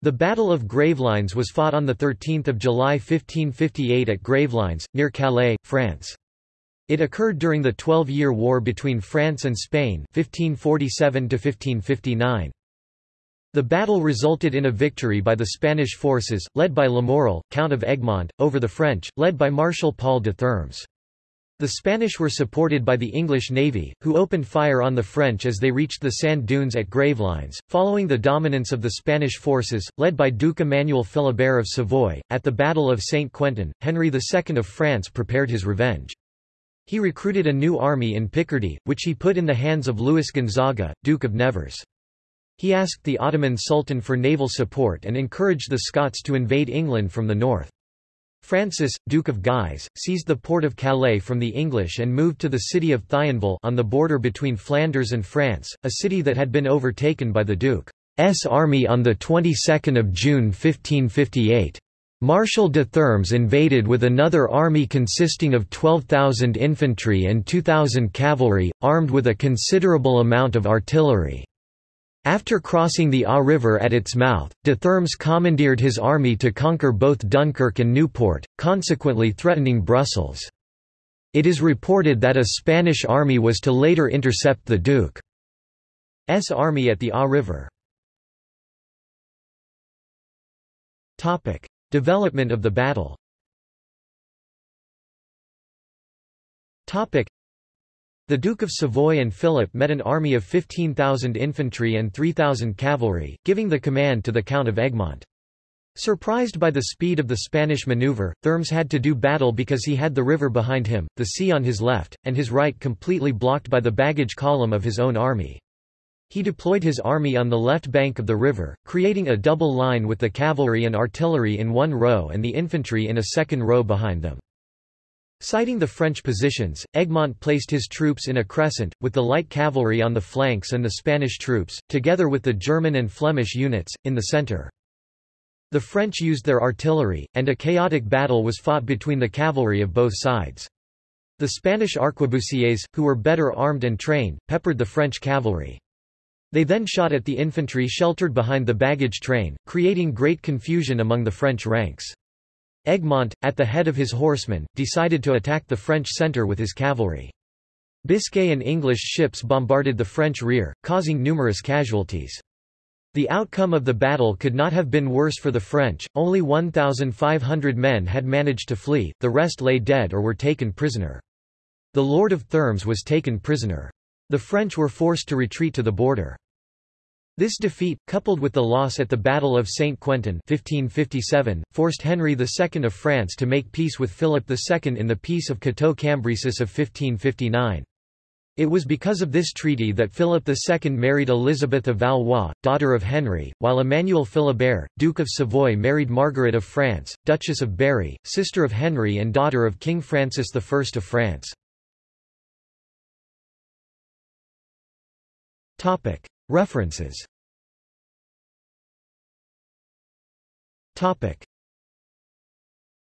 The Battle of Gravelines was fought on 13 July 1558 at Gravelines, near Calais, France. It occurred during the Twelve-Year War between France and Spain 1547 -1559. The battle resulted in a victory by the Spanish forces, led by Lamoral, Count of Egmont, over the French, led by Marshal Paul de Thermes. The Spanish were supported by the English navy, who opened fire on the French as they reached the sand dunes at Gravelines. Following the dominance of the Spanish forces, led by Duke Emmanuel Philibert of Savoy, at the Battle of Saint Quentin, Henry II of France prepared his revenge. He recruited a new army in Picardy, which he put in the hands of Louis Gonzaga, Duke of Nevers. He asked the Ottoman Sultan for naval support and encouraged the Scots to invade England from the north. Francis, Duke of Guise, seized the port of Calais from the English and moved to the city of Thionville on the border between Flanders and France, a city that had been overtaken by the Duke's army on the 22nd of June 1558. Marshal de Thermes invaded with another army consisting of 12,000 infantry and 2,000 cavalry, armed with a considerable amount of artillery. After crossing the Aa River at its mouth, de Thermes commandeered his army to conquer both Dunkirk and Newport, consequently threatening Brussels. It is reported that a Spanish army was to later intercept the Duke's army at the Aa River. Development of the battle the Duke of Savoy and Philip met an army of 15,000 infantry and 3,000 cavalry, giving the command to the Count of Egmont. Surprised by the speed of the Spanish maneuver, Thermes had to do battle because he had the river behind him, the sea on his left, and his right completely blocked by the baggage column of his own army. He deployed his army on the left bank of the river, creating a double line with the cavalry and artillery in one row and the infantry in a second row behind them. Sighting the French positions, Egmont placed his troops in a crescent, with the light cavalry on the flanks and the Spanish troops, together with the German and Flemish units, in the centre. The French used their artillery, and a chaotic battle was fought between the cavalry of both sides. The Spanish arquebusiers, who were better armed and trained, peppered the French cavalry. They then shot at the infantry sheltered behind the baggage train, creating great confusion among the French ranks. Egmont, at the head of his horsemen, decided to attack the French centre with his cavalry. Biscay and English ships bombarded the French rear, causing numerous casualties. The outcome of the battle could not have been worse for the French, only 1,500 men had managed to flee, the rest lay dead or were taken prisoner. The Lord of Thermes was taken prisoner. The French were forced to retreat to the border. This defeat, coupled with the loss at the Battle of St. Quentin 1557, forced Henry II of France to make peace with Philip II in the Peace of Cateau-Cambrésis of 1559. It was because of this treaty that Philip II married Elizabeth of Valois, daughter of Henry, while Emmanuel Philibert, Duke of Savoy married Margaret of France, Duchess of Berry, sister of Henry and daughter of King Francis I of France. References